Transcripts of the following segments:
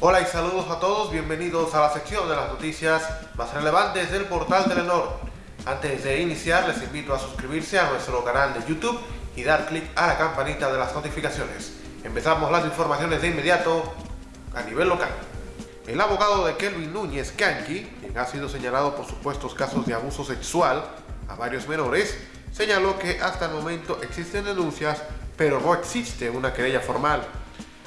Hola y saludos a todos, bienvenidos a la sección de las noticias más relevantes del portal Telenor. Antes de iniciar les invito a suscribirse a nuestro canal de YouTube y dar clic a la campanita de las notificaciones. Empezamos las informaciones de inmediato a nivel local. El abogado de Kelvin Núñez Kanki, quien ha sido señalado por supuestos casos de abuso sexual a varios menores, señaló que hasta el momento existen denuncias, pero no existe una querella formal.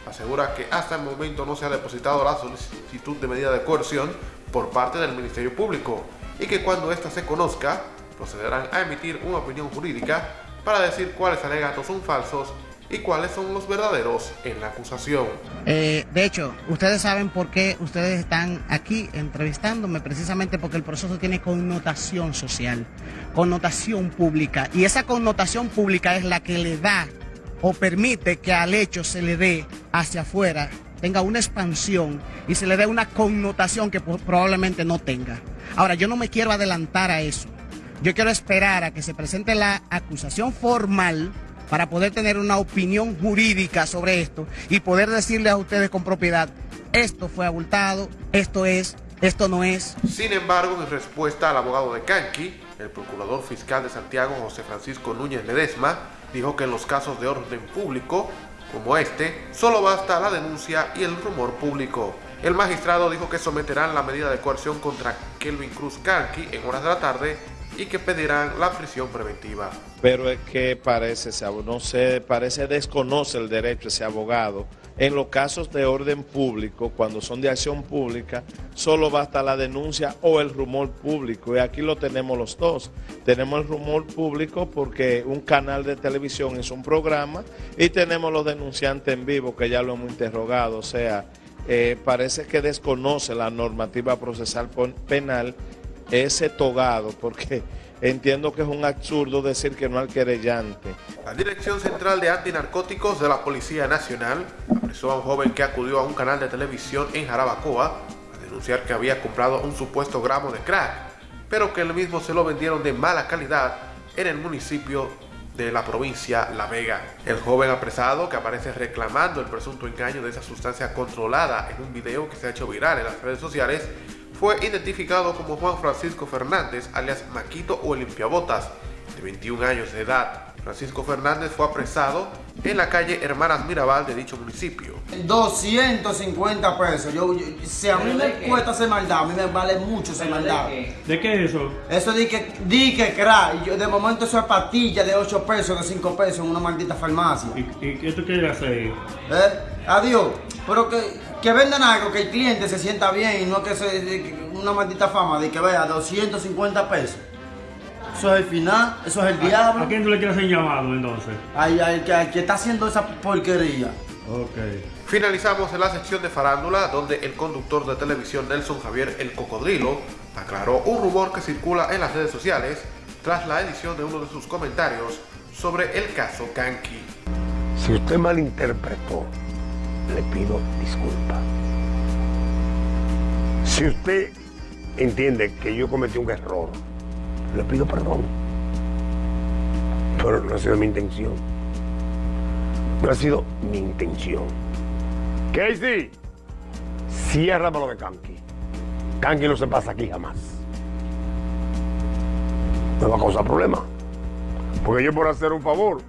Asegura que hasta el momento no se ha depositado la solicitud de medida de coerción por parte del Ministerio Público y que cuando ésta se conozca, procederán a emitir una opinión jurídica para decir cuáles alegatos son falsos y cuáles son los verdaderos en la acusación. Eh, de hecho, ustedes saben por qué ustedes están aquí entrevistándome, precisamente porque el proceso tiene connotación social, connotación pública, y esa connotación pública es la que le da o permite que al hecho se le dé hacia afuera, tenga una expansión y se le dé una connotación que probablemente no tenga. Ahora, yo no me quiero adelantar a eso. Yo quiero esperar a que se presente la acusación formal para poder tener una opinión jurídica sobre esto y poder decirle a ustedes con propiedad, esto fue abultado, esto es, esto no es. Sin embargo, en respuesta al abogado de Canqui, el procurador fiscal de Santiago, José Francisco Núñez Ledesma, dijo que en los casos de orden público, como este, solo basta la denuncia y el rumor público. El magistrado dijo que someterán la medida de coerción contra Kelvin Cruz Canqui en horas de la tarde y que pedirán la prisión preventiva. Pero es que parece, no sé, parece desconoce el derecho ese abogado. En los casos de orden público, cuando son de acción pública, solo basta la denuncia o el rumor público. Y aquí lo tenemos los dos. Tenemos el rumor público porque un canal de televisión es un programa y tenemos los denunciantes en vivo que ya lo hemos interrogado. O sea, eh, parece que desconoce la normativa procesal penal ese togado, porque entiendo que es un absurdo decir que no al querellante. La Dirección Central de Antinarcóticos de la Policía Nacional apresó a un joven que acudió a un canal de televisión en Jarabacoa a denunciar que había comprado un supuesto gramo de crack, pero que el mismo se lo vendieron de mala calidad en el municipio de la provincia La Vega. El joven apresado que aparece reclamando el presunto engaño de esa sustancia controlada en un video que se ha hecho viral en las redes sociales fue identificado como Juan Francisco Fernández, alias Maquito o Limpiabotas, de 21 años de edad. Francisco Fernández fue apresado en la calle Hermanas Mirabal de dicho municipio. 250 pesos. Yo, si a mí me cuesta hacer maldad, a mí me vale mucho ese maldad. ¿De qué es eso? Eso di que, di que crack. Yo, de momento eso es patilla de 8 pesos, de 5 pesos en una maldita farmacia. ¿Y, qué tú quieres hacer? ¿Eh? Adiós. Pero que, que vendan algo, que el cliente se sienta bien y no que se una maldita fama de que vea 250 pesos. Eso es el final, eso es el diablo. ¿A quién tú le quieres hacer llamado entonces? Ay, ay, que, que está haciendo esa porquería. Ok. Finalizamos en la sección de farándula donde el conductor de televisión Nelson Javier El Cocodrilo aclaró un rumor que circula en las redes sociales tras la edición de uno de sus comentarios sobre el caso Kanki. Si usted malinterpretó le pido disculpas. Si usted entiende que yo cometí un error, le pido perdón. Pero no ha sido mi intención. No ha sido mi intención. Casey, ciérrame lo de Kanki. Kanki no se pasa aquí jamás. No va a causar problema. Porque yo por hacer un favor,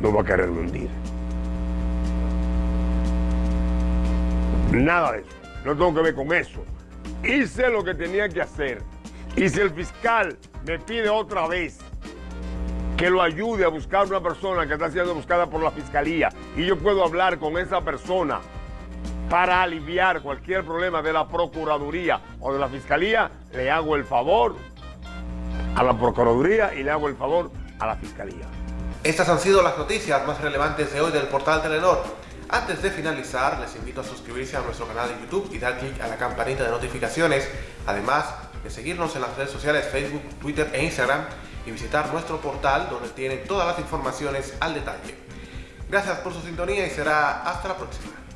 no voy a querer hundir. Nada de eso. No tengo que ver con eso. Hice lo que tenía que hacer. Y si el fiscal me pide otra vez que lo ayude a buscar una persona que está siendo buscada por la fiscalía y yo puedo hablar con esa persona para aliviar cualquier problema de la Procuraduría o de la Fiscalía, le hago el favor a la Procuraduría y le hago el favor a la Fiscalía. Estas han sido las noticias más relevantes de hoy del portal Telenor. Antes de finalizar, les invito a suscribirse a nuestro canal de YouTube y dar clic a la campanita de notificaciones, además de seguirnos en las redes sociales Facebook, Twitter e Instagram y visitar nuestro portal donde tienen todas las informaciones al detalle. Gracias por su sintonía y será hasta la próxima.